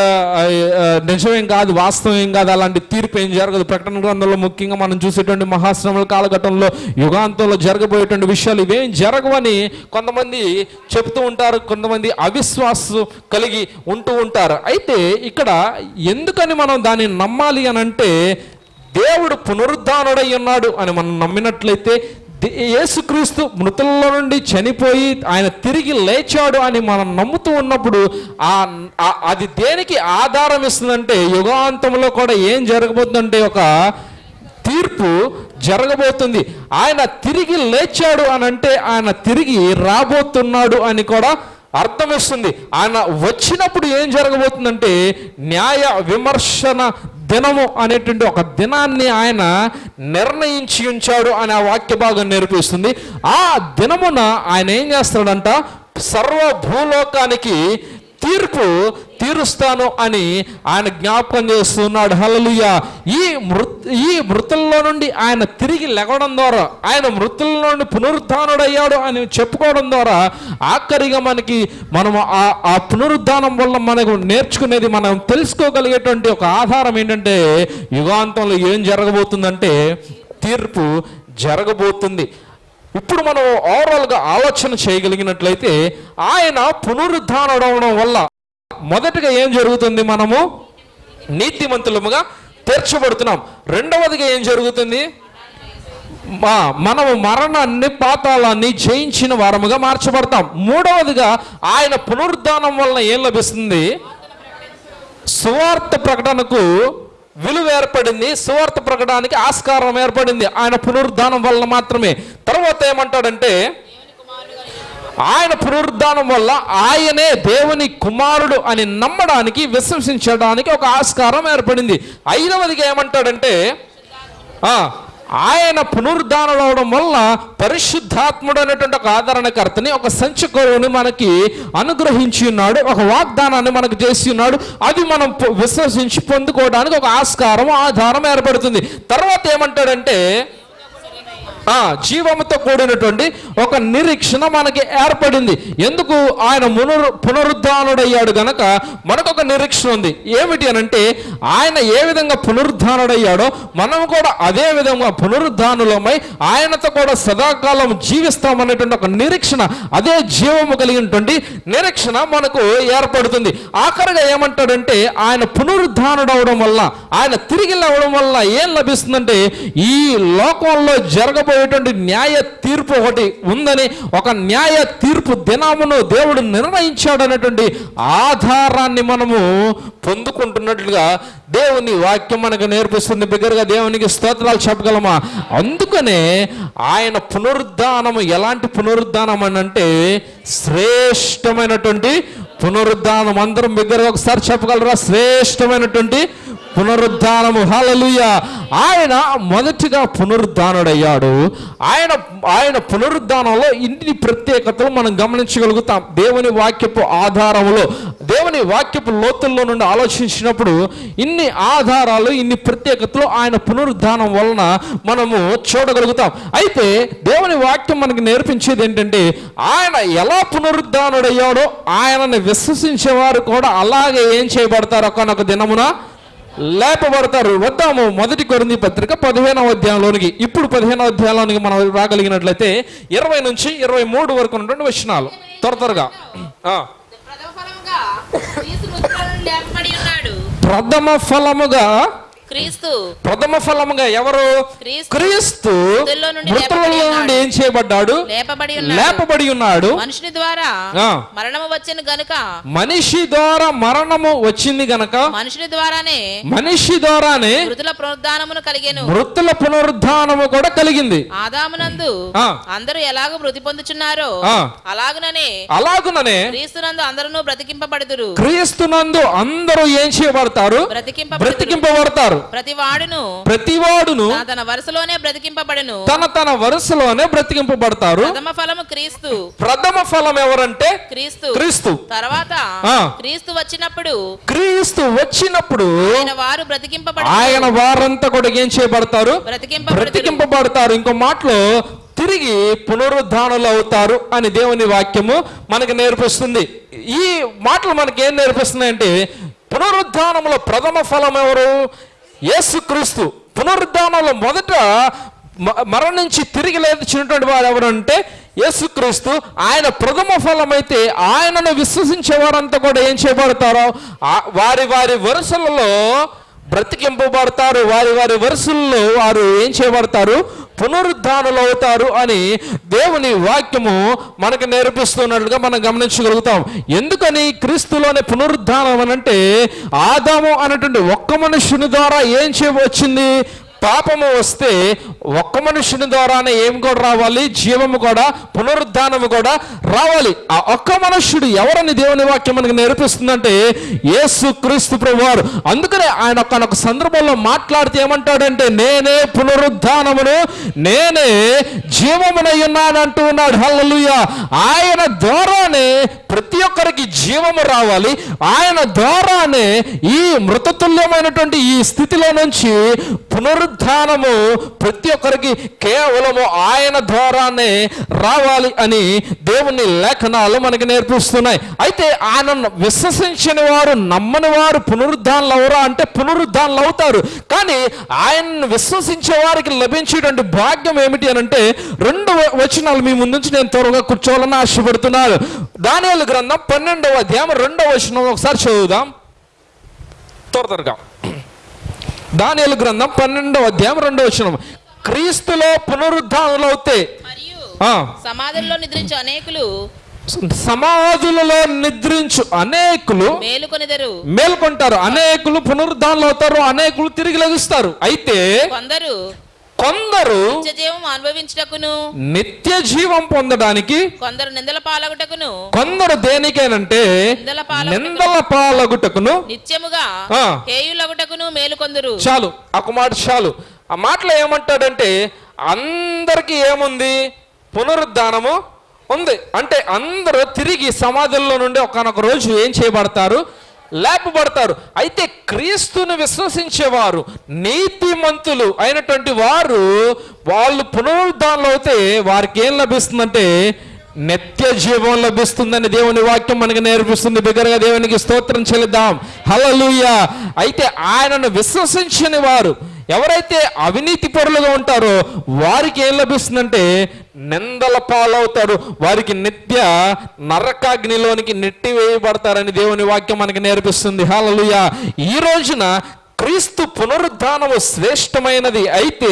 నిజమేం కాదు వాస్తవం కాదు అలాంటి తీర్పు ఏం జరగదు. ప్రకటన గ్రంథంలో ముఖ్యంగా మనం చూసేటువంటి మహాశ్రమల కాలఘట్టంలో యుగాంతంలో జరగబోయేటువంటి విషయాలు ఇవేం జరగవని కొంతమంది చెప్తూ ఉంటారు. కొంతమంది అవిశ్వాసం కలిగి ఉంటూ ఉంటారు. అయితే ఇక్కడ ఎందుకని మనం దాన్ని నమ్మాలి అని అంటే దేవుడు పునరుద్ధానుడై ఉన్నాడు అని మనం నమ్మినట్లయితే యేసుక్రీస్తు మృతుల్లో నుండి చనిపోయి ఆయన తిరిగి లేచాడు అని మనం నమ్ముతూ ఉన్నప్పుడు ఆ- అది దేనికి ఆధారం ఇస్తుందంటే యుగాంతంలో కూడా ఏం జరగబోతుందంటే ఒక తీర్పు జరగబోతుంది. ఆయన తిరిగి లేచాడు అని అంటే ఆయన తిరిగి రాబోతున్నాడు అని కూడా అర్థం ఇస్తుంది ఆయన వచ్చినప్పుడు ఏం జరగబోతుందంటే న్యాయ విమర్శన దినము అనేటువంటి ఒక దినాన్ని ఆయన నిర్ణయించి ఉంచాడు అనే ఆ వాక్య భాగం నేర్పిస్తుంది. ఆ దినమున ఆయన ఏం చేస్తాడంట సర్వ భూలోకానికి తీర్పు తీరుస్తాను అని ఆయన జ్ఞాపకం చేస్తున్నాడు. హలలుయ ఈ మృత్ ఈ మృతుల్లో నుండి ఆయన తిరిగి లెగడం ద్వారా ఆయన మృతుల నుండి పునరుద్ధానుడయ్యాడు అని చెప్పుకోవడం ద్వారా ఆఖరిగా మనకి మనం ఆ ఆ పునరుద్ధానం వల్ల మనకు నేర్చుకునేది మనం తెలుసుకోగలిగేటువంటి ఒక ఆధారం ఏంటంటే యుగాంతంలో ఏం జరగబోతుందంటే తీర్పు జరగబోతుంది. ఇప్పుడు మనం ఓవరాల్గా ఆలోచన చేయగలిగినట్లయితే ఆయన పునరుద్ధానడవడం వల్ల మొదటగా ఏం జరుగుతుంది మనము? నీతిమంతులముగా తీర్చబడుతున్నాం. రెండవదిగా ఏం జరుగుతుంది? మా మనము మరణాన్ని పాతాళాన్ని జయించిన వారముగా మార్చబడతాం. మూడవదిగా ఆయన పునరుద్ధానం వలన ఏం లభిస్తుంది? సువార్త ప్రకటనకు విలువ ఏర్పడింది సువార్త ప్రకటానికి ఆస్కారం ఏర్పడింది. ఆయన పునరుద్ధానం వలన మాత్రమే. తర్వాత ఏమంటాడంటే ఆయన పునరుద్ధానం వల్ల ఆయనే దేవుని కుమారుడు అని నమ్మడానికి విశ్వసించడానికి ఒక ఆస్కారం ఏర్పడింది. ఐదవదిగా ఏమంటాడంటే ఆ, ఆయన పునరుద్ధానం అవడం వల్ల పరిశుద్ధాత్ముడు అనేటువంటి ఒక ఆదరణకర్తని ఒక సంచకరుని మనకి అనుగ్రహించి ఉన్నాడు ఒక వాగ్దానాన్ని మనకు చేసి ఉన్నాడు. అది మనం విశ్వసించి పొందుకోవడానికి ఒక ఆస్కారం ఆధారం ఏర్పడుతుంది. తర్వాత ఏమంటాడంటే జీవముతో కూడినటువంటి ఒక నిరీక్షణ మనకి ఏర్పడింది. ఎందుకు? ఆయన మునరు పునరుద్ధానుడయ్యాడు గనక మనకు ఒక నిరీక్షణ ఉంది. ఏమిటి అని అంటే ఆయన ఏ విధంగా పునరుద్ధానుడయ్యాడో మనం కూడా అదే విధంగా పునరుద్ధానులమై ఆయనతో కూడా సదాకాలం జీవిస్తామనేటువంటి ఒక నిరీక్షణ అదే జీవము కలిగినటువంటి నిరీక్షణ మనకు ఏర్పడుతుంది. ఆఖరిగా ఏమంటాడంటే ఆయన పునరుద్ధానుడవడం వల్ల ఆయన తిరిగి లేవడం వల్ల ఏం లభిస్తుందంటే ఈ లోకంలో జరగబోయేటువంటి న్యాయ తీర్పు ఒకటి ఉందని ఒక న్యాయ తీర్పు దినమును దేవుడు నిర్ణయించాడు అనేటువంటి ఆధారాన్ని మనము పొందుకుంటున్నట్లుగా దేవుని వాక్యం మనకు నేర్పిస్తుంది. బిగ్గరగా దేవునికి స్తోత్రాలు చెప్పగలమా? అందుకనే ఆయన పునరుద్ధానము ఎలాంటి పునరుద్ధానం అని అంటే శ్రేష్టమైనటువంటి పునరుద్ధానం. అందరం బిగ్గరగా ఒకసారి చెప్పగలరా? శ్రేష్టమైనటువంటి పునరుద్ధానము. హల్లెలూయ. ఆయన మొదటిగా పునరుద్ధానుడయ్యాడు. ఆయన ఆయన పునరుద్ధానంలో ఇన్ని ప్రత్యేకతలు మనం గమనించగలుగుతాం. దేవుని వాక్యపు ఆధారములో దేవుని వాక్యపు లోతుల్లో నుండి ఆలోచించినప్పుడు ఇన్ని ఆధారాలు ఇన్ని ప్రత్యేకతలు ఆయన పునరుద్ధానం వలన మనము చూడగలుగుతాం. అయితే దేవుని వాక్యం మనకి నేర్పించేది ఏంటంటే ఆయన ఎలా పునరుద్ధానుడయ్యాడో ఆయనని విశ్వసించేవారు కూడా అలాగే ఏం చేయబడతారు ఒకనొక దినమున లేపబడతారు. వద్దాము. మొదటి కొరింది పత్రిక పదిహేనవ అధ్యాయంలోనికి. ఇప్పుడు పదిహేనవ అధ్యాయంలోనికి మనం రాగలిగినట్లయితే ఇరవై నుంచి ఇరవై మూడు వరకు ఉన్నటువంటి వచనాలు. త్వర త్వరగా. ప్రథమ ఫలముగా క్రీస్తు ప్రథమ ఫలముగా ఎవరు? క్రీస్తు మృతుల్లో నుండి ఏం చేయబడ్డాడు? లేపబడి ఉన్నాడు. లేపబడి ఉన్నాడు. మనుషుని ద్వారా. మరణము వచ్చిన గనుక. మనిషి ద్వారా మరణము వచ్చింది గనక మనుషుని ద్వారానే మనిషి ద్వారానే మృతుల పునరుద్ధానమును కలిగెను. మృతుల పునరుద్ధానము కూడా కలిగింది. ఆదామునందు. అందరూ ఎలాగో మృతి పొందుచున్నారో. అలాగుననే అలాగుననే క్రీస్తునందు అందరూ బ్రతికింపబడుదురు. క్రీస్తునందు అందరూ ఏం చేయబడతారు? బ్రతికింపబడతారు. ప్రతి వాడును ప్రతివాడును తన తన వరుసలోనే బ్రతికింపబడును. తన తన వరుసలోనే బ్రతికింపబడతారు. ప్రథమ ఫలము క్రీస్తు. ప్రథమ ఫలం ఎవరంటే? క్రీస్తు. క్రీస్తు. తర్వాత. క్రీస్తు వచ్చినప్పుడు క్రీస్తు వచ్చినప్పుడు ఆయన వారు బ్రతికింపబడు ఆయన వారంతా కూడా ఏం చేయబడతారు? బ్రతికింపబడతారు. ఇంకో మాటలో తిరిగి పునరుద్ధానులు అవుతారు అని దేవుని వాక్యము మనకు నేర్పిస్తుంది. ఈ మాటలు మనకి ఏం నేర్పిస్తున్నాయంటే పునరుద్ధానములో ప్రథమ ఫలం ఎవరు? యేసుక్రీస్తు పునరుద్ధానంలో మొదట మరణించి తిరిగి లేచినటువంటి వారు ఎవరంటే యేసుక్రీస్తు. ఆయన ప్రథమ ఫలం అయితే ఆయనను విశ్వసించే వారంతా కూడా ఏం చేయబడతారో వారి వారి వరుసలలో బ్రతికింపబడతారు. వారి వారి వరుసల్లో వారు ఏం చేయబడతారు? పునరుద్ధానులు అవుతారు అని దేవుని వాక్యము మనకు నేర్పిస్తున్నట్లుగా మనం గమనించగలుగుతాం. ఎందుకని క్రీస్తులోని పునరుద్ధానం అని అంటే ఆదాము అనేటువంటి ఒక్క మనుషుని ద్వారా ఏం చేయవచ్చింది? పాపము వస్తే ఒక్క మనుషుని ద్వారానే ఏం కూడా రావాలి? జీవము కూడా పునరుద్ధానము కూడా రావాలి. ఆ ఒక్క మనుష్యుడు ఎవరని దేవుని వాక్యం మనకు నేర్పిస్తుందంటే యేసు క్రీస్తు ప్రభువారు. అందుకనే ఆయన తనొక సందర్భంలో మాట్లాడితే ఏమంటాడంటే నేనే పునరుద్ధానమును నేనే జీవమునై ఉన్నానంటూ ఉన్నాడు. హల్లలుయ. ఆయన ద్వారానే ప్రతి ఒక్కరికి జీవము రావాలి. ఆయన ద్వారానే ఈ మృతతుల్యమైనటువంటి ఈ స్థితిలో నుంచి పునరుద్ధానము ప్రతి ఒక్కరికి కేవలము ఆయన ద్వారానే రావాలి అని దేవుని లేఖనాలు మనకి నేర్పిస్తున్నాయి. అయితే ఆయన విశ్వసించని వారు నమ్మని వారు పునరుద్ధానులు అవరా అంటే పునరుద్ధానులు అవుతారు. కానీ ఆయన విశ్వసించే వారికి లభించేటువంటి భాగ్యం ఏమిటి అని అంటే రెండు వచనాలు మీ ముందుంచి నేను త్వరగా కూర్చోవాలని ఆశపడుతున్నాను. దానియాల గ్రంథం పన్నెండవ అధ్యాయం రెండవ వచనం ఒకసారి చదువుదాం. త్వర త్వరగా. దానియాల గ్రంథం పన్నెండవ అధ్యాయం రెండవ వచనం. క్రీస్తులో పునరుద్ధానులు అవుతే సమాధుల్లో నిద్రించు అనేకులు సమాధులలో నిద్రించు అనేకులు మేలుకొనిదరు. మేల్కొంటారు. అనేకులు పునరుద్ధానులు అవుతారు. అనేకులు తిరిగి లభిస్తారు. అయితే కొందరు కొందరు నిత్య జీవం అనుభవించుటకును నిత్య జీవం పొందడానికి కొందరు నిందల పాలగుటకును కొందరు దేనికేనంటే నిందల పాల నిందల పాలగుటకును నిత్యముగా ఆ. హేయులగుటకును మేలుకొందరు. చాలు. ఒక మాట చాలు. ఆ మాటలో ఏమంటాడంటే అందరికీ ఏముంది? పునరుద్ధానము ఉంది. అంటే అందరూ తిరిగి సమాధుల్లో నుండి ఒకనొక రోజు ఏం చేయబడతారు? లేపబడతారు. అయితే క్రీస్తుని విశ్వసించేవారు నీతిమంతులు అయినటువంటి వారు వాళ్ళు పునరుద్ధానంలో అయితే వారికి ఏం లభిస్తుందంటే నిత్య జీవం లభిస్తుందని దేవుని వాక్యం మనకి నేర్పిస్తుంది. బిగ్గరగా దేవునికి స్తోత్రం చెల్లిద్దాం. హల్లెలూయ. అయితే ఆయనను విశ్వసించని వారు ఎవరైతే అవినీతి పరులుగా ఉంటారో వారికి ఏం లభిస్తుందంటే నిందల పాలవుతారు. వారికి నిత్య నరకాగ్నిలోనికి నెట్టి వేయబడతారని దేవుని వాక్యం మనకి నేర్పిస్తుంది. హాలలుయ ఈ రోజున క్రీస్తు పునరుద్ధానము శ్రేష్టమైనది అయితే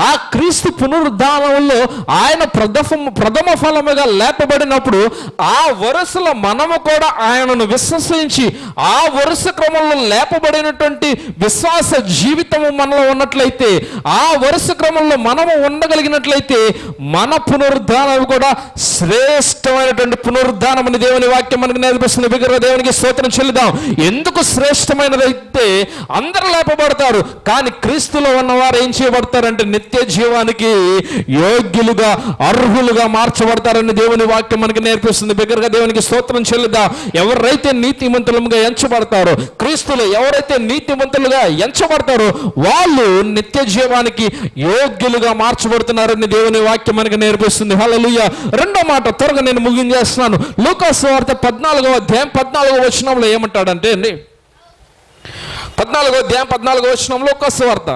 ఆ క్రీస్తు పునరుద్ధానంలో ఆయన ప్రథమ ప్రథమ ఫలముగా లేపబడినప్పుడు ఆ వరుసలో మనము కూడా ఆయనను విశ్వసించి ఆ వరుస క్రమంలో లేపబడినటువంటి విశ్వాస జీవితము మనలో ఉన్నట్లయితే ఆ వరుస క్రమంలో మనము ఉండగలిగినట్లయితే మన పునరుద్ధానం కూడా శ్రేష్టమైనటువంటి పునరుద్ధానం అని దేవుని వాక్యం మనకు నేర్పిస్తున్న బిగ్గరగా దేవునికి స్తోత్రం చెల్లిదాం ఎందుకు శ్రేష్టమైనదైతే అందరూ లేపబడతారు. కానీ క్రీస్తులో ఉన్నవారు ఏం చేయబడతారంటే నిత్య జీవానికి యోగ్యులుగా అర్హులుగా మార్చబడతారని దేవుని వాక్యం మనకి నేర్పిస్తుంది. బిగ్గరగా దేవునికి స్తోత్రం చెల్లిద్దాం ఎవరైతే నీతిమంతులుగా ఎంచబడతారో క్రీస్తులు ఎవరైతే నీతిమంతులుగా ఎంచబడతారో వాళ్ళు నిత్య జీవానికి యోగ్యులుగా మార్చబడుతున్నారని దేవుని వాక్యం మనకి నేర్పిస్తుంది. హల్లెలూయా. రెండో మాట త్వరగా నేను ముగించేస్తున్నాను లూకాసు వార్త పద్నాలుగో అధ్యాయం పద్నాలుగో వచనంలో ఏమంటాడంటే అండి పద్నాలుగో అధ్యాయం పద్నాలుగో వచనంలో లూకాసు వార్త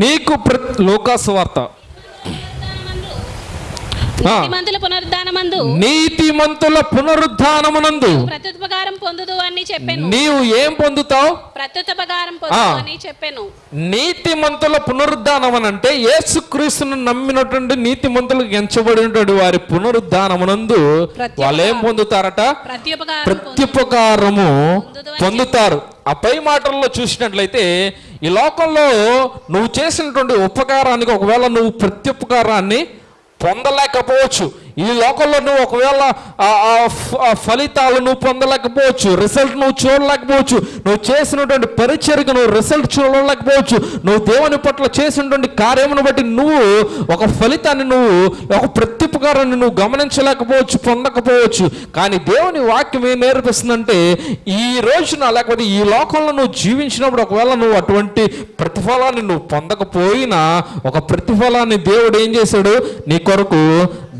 నీకు ప్ర లూకాసు వార్త నీతిమంతుల పునరుద్ధానమందు నీతిమంతుల పునరుద్ధానమునందు ప్రత్యుపకారం పొందుదు అని చెప్పాను. నీవు ఏం పొందుతావు? ప్రత్యుపకారం పొందుదు. అని చెప్పాను. నీతిమంతుల పునరుద్ధానం అని అంటే యేసుక్రీస్తును నమ్మినటువంటి నీతిమంతులకు ఎంచబడినటువంటి వారి పునరుద్ధానమునందు. వాళ్ళు ఏం పొందుతారట. ప్రత్యుపకారము పొందుతారు. ఆ పై మాటల్లో చూసినట్లయితే ఈ లోకంలో నువ్వు చేసినటువంటి ఉపకారానికి ఒకవేళ నువ్వు ప్రత్యుపకారాన్ని పొందలేకపోవచ్చు. ఈ లోకంలో నువ్వు ఒకవేళ ఫలితాలు నువ్వు పొందలేకపోవచ్చు రిజల్ట్ నువ్వు చూడలేకపోవచ్చు నువ్వు చేసినటువంటి పరిచర్కి నువ్వు రిజల్ట్ చూడలేకపోవచ్చు నువ్వు దేవుని పట్ల చేసినటువంటి కార్యమును బట్టి నువ్వు ఒక ఫలితాన్ని నువ్వు ఒక ప్రత్యుపకారాన్ని నువ్వు గమనించలేకపోవచ్చు పొందకపోవచ్చు. కానీ దేవుని వాక్యం ఏం నేర్పిస్తుందంటే ఈ రోజున లేకపోతే ఈ లోకంలో నువ్వు జీవించినప్పుడు ఒకవేళ నువ్వు అటువంటి ప్రతిఫలాన్ని నువ్వు పొందకపోయినా ఒక ప్రతిఫలాన్ని దేవుడు ఏం చేశాడు? నీ కొరకు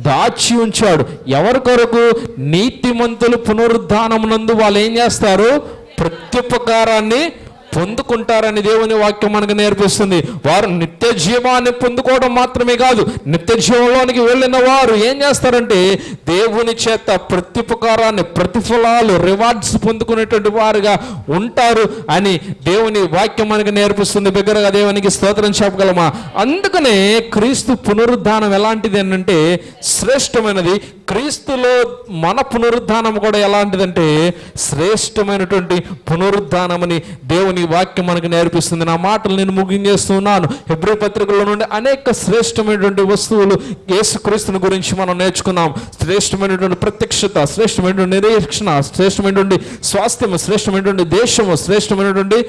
దాచి ఉంచాడు. ఎవరి కొరకు? నీతిమంతులు పునరుద్ధానమునందు వాళ్ళు ఏం చేస్తారు? ప్రత్యుపకారాన్ని పొందుకుంటారని దేవుని వాక్యం మనకు నేర్పిస్తుంది. వారు నిత్య జీవాన్ని పొందుకోవడం మాత్రమే కాదు నిత్య జీవంలోనికి వెళ్ళిన వారు ఏం చేస్తారంటే దేవుని చేత ప్రత్యుపకారాన్ని ప్రతిఫలాలు రివార్డ్స్ పొందుకునేటువంటి వారుగా ఉంటారు అని దేవుని వాక్యం మనకు నేర్పిస్తుంది. బిగ్గరగా దేవునికి స్తోత్రం చెప్పగలమా? అందుకనే క్రీస్తు పునరుద్ధానం ఎలాంటిది అంటే శ్రేష్టమైనది క్రీస్తులో మన పునరుద్ధానం కూడా ఎలాంటిదంటే శ్రేష్టమైనటువంటి పునరుద్ధానమని దేవుని వాక్యం మనకు నేర్పిస్తుంది. నా మాటలు నేను ముగించేస్తున్నాను. హెబ్రి పత్రికలో నుండి అనేక శ్రేష్టమైనటువంటి వస్తువులు యేసుక్రీస్తుని గురించి మనం నేర్చుకున్నాం. శ్రేష్టమైనటువంటి ప్రత్యక్షత శ్రేష్టమైనటువంటి నిరీక్షణ శ్రేష్టమైనటువంటి స్వాస్థ్యము శ్రేష్టమైనటువంటి దేశము శ్రేష్టమైనటువంటి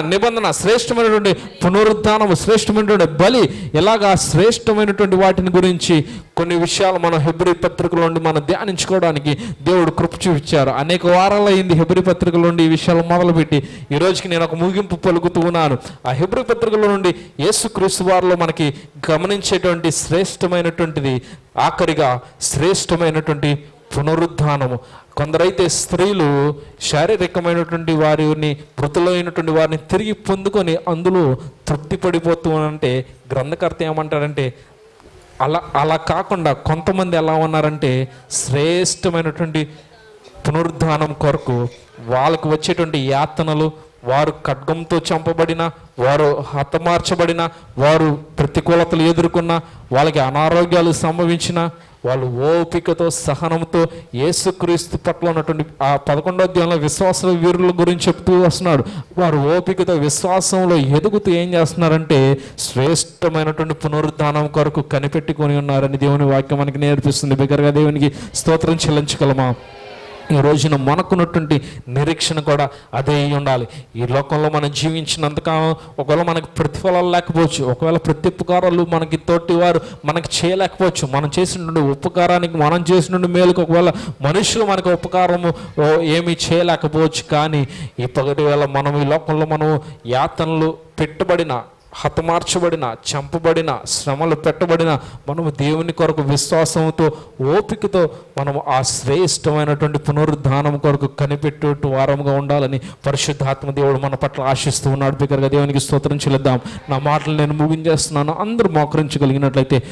నిబంధన శ్రేష్టమైనటువంటి పునరుద్ధానము శ్రేష్టమైనటువంటి బలి ఎలాగా శ్రేష్టమైనటువంటి వాటిని గురించి కొన్ని విషయాలు మనం హెబ్రి పత్రికల నుండి మనం ధ్యానించుకోవడానికి దేవుడు కృప చూపించారు. అనేక వారాలు అయింది హెబ్రి పత్రికల నుండి ఈ విషయాలు మొదలుపెట్టి ఈ రోజుకి నేను ఒక ముగింపు పలుకుతూ ఉన్నాను. ఆ హెబ్రి పత్రికల నుండి యేసుక్రీస్తు వారిలో మనకి గమనించేటువంటి శ్రేష్టమైనటువంటిది ఆఖరిగా శ్రేష్టమైనటువంటి పునరుద్ధానము. కొందరైతే స్త్రీలు శారీరకమైనటువంటి వారిని మృతులైనటువంటి వారిని తిరిగి పొందుకొని అందులో తృప్తి పడిపోతూ అంటే గ్రంథకర్త ఏమంటారంటే అలా అలా కాకుండా కొంతమంది ఎలా ఉన్నారంటే శ్రేష్టమైనటువంటి పునరుద్ధానం కొరకు వాళ్ళకు వచ్చేటువంటి యాతనలు వారు ఖడ్గంతో చంపబడిన వారు హతమార్చబడిన వారు ప్రతికూలతలు ఎదుర్కొన్న వాళ్ళకి అనారోగ్యాలు సంభవించిన వాళ్ళు ఓపికతో సహనంతో యేసుక్రీస్తు పట్ల ఉన్నటువంటి ఆ పదకొండో అధ్యాయంలో విశ్వాస వీరుల గురించి చెప్తూ వస్తున్నాడు. వారు ఓపికతో విశ్వాసంలో ఎదుగుతూ ఏం చేస్తున్నారంటే శ్రేష్టమైనటువంటి పునరుద్ధానం కొరకు కనిపెట్టుకొని ఉన్నారని దేవుని వాక్యం మనకి నేర్పిస్తుంది. బిగ్గరగా దేవునికి స్తోత్రం చెల్లించగలమా? ఈ రోజున మనకున్నటువంటి నిరీక్షణ కూడా అదే ఉండాలి. ఈ లోకంలో మనం జీవించినంతకాలం ఒకవేళ మనకు ప్రతిఫలాలు లేకపోవచ్చు ఒకవేళ ప్రతి ఉపకారాలు మనకి తోటి వారు మనకి చేయలేకపోవచ్చు మనం చేసినటువంటి ఉపకారానికి మనం చేసినటువంటి మేలుకు ఒకవేళ మనుషులు మనకు ఉపకారము ఏమీ చేయలేకపోవచ్చు. కానీ ఈ పగటి వేళ మనం ఈ లోకంలో మనం యాతనలు పెట్టుబడిన హతమార్చబడిన చంపబడిన శ్రమలు పెట్టబడిన మనము దేవుని కొరకు విశ్వాసంతో ఓపికతో మనము ఆ శ్రేష్టమైనటువంటి పునరుద్ధానం కొరకు కనిపెట్టు వారముగా ఉండాలని పరిశుద్ధాత్మ దేవుడు మన పట్ల ఆశిస్తూ ఉన్నాడు. బిగ్గరగా దేవునికి స్తోత్రం చెల్లిద్దాం. నా మాటలు నేను ముగించేస్తున్నాను. అందరూ మోకరించగలిగినట్లయితే